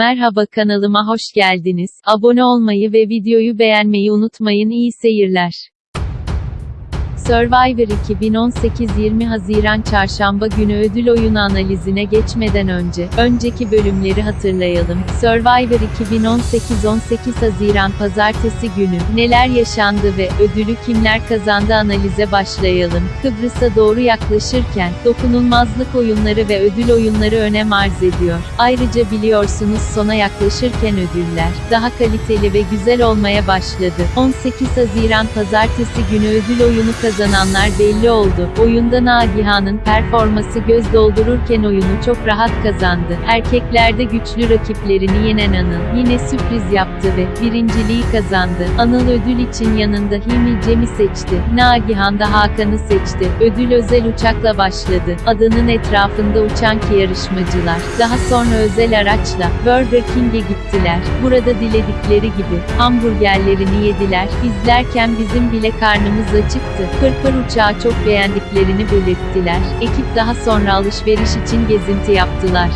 Merhaba kanalıma hoş geldiniz. Abone olmayı ve videoyu beğenmeyi unutmayın. İyi seyirler. Survivor 2018 20 Haziran Çarşamba günü ödül oyunu analizine geçmeden önce, önceki bölümleri hatırlayalım. Survivor 2018 18 Haziran Pazartesi günü, neler yaşandı ve ödülü kimler kazandı analize başlayalım. Kıbrıs'a doğru yaklaşırken, dokunulmazlık oyunları ve ödül oyunları önem arz ediyor. Ayrıca biliyorsunuz sona yaklaşırken ödüller, daha kaliteli ve güzel olmaya başladı. 18 Haziran Pazartesi günü ödül oyunu kazananlar belli oldu. Oyunda Nagihan'ın performası göz doldururken oyunu çok rahat kazandı. Erkeklerde güçlü rakiplerini yenen Anıl, yine sürpriz yaptı ve birinciliği kazandı. Anıl ödül için yanında Hilmi Cem'i seçti. Nagihan da Hakan'ı seçti. Ödül özel uçakla başladı. Adanın etrafında uçan ki yarışmacılar. Daha sonra özel araçla Burger King'e gittiler. Burada diledikleri gibi hamburgerlerini yediler. İzlerken bizim bile karnımız acıktı. Pırpır uçağı çok beğendiklerini belirttiler. Ekip daha sonra alışveriş için gezinti yaptılar.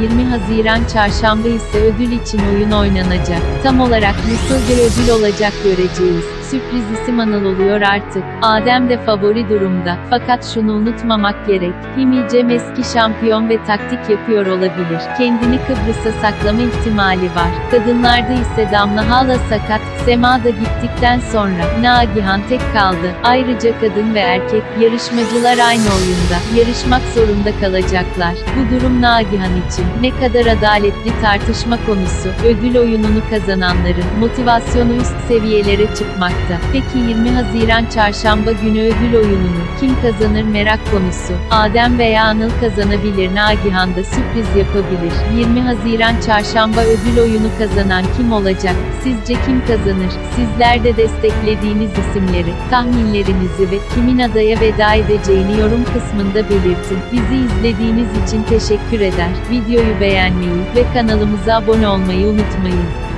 20 Haziran Çarşamba ise ödül için oyun oynanacak. Tam olarak nasıl bir ödül olacak göreceğiz. Sürpriz isim Anıl oluyor artık. Adem de favori durumda. Fakat şunu unutmamak gerek. Himi Cem eski şampiyon ve taktik yapıyor olabilir. Kendini Kıbrıs'a saklama ihtimali var. Kadınlarda ise Damla hala sakat. Sema da gittikten sonra Nagihan tek kaldı. Ayrıca kadın ve erkek yarışmacılar aynı oyunda. Yarışmak zorunda kalacaklar. Bu durum Nagihan için ne kadar adaletli tartışma konusu. Ödül oyununu kazananların motivasyonu üst seviyelere çıkmakta. Peki 20 Haziran Çarşamba günü ödül oyununu kim kazanır merak konusu. Adem veya Anıl kazanabilir. Nagihan da sürpriz yapabilir. 20 Haziran Çarşamba ödül oyunu kazanan kim olacak? Sizce kim kazanır? Sizler de desteklediğiniz isimleri, tahminlerinizi ve kimin adaya veda edeceğini yorum kısmında belirtin. Bizi izlediğiniz için teşekkür eder. Videoyu beğenmeyi ve kanalımıza abone olmayı unutmayın.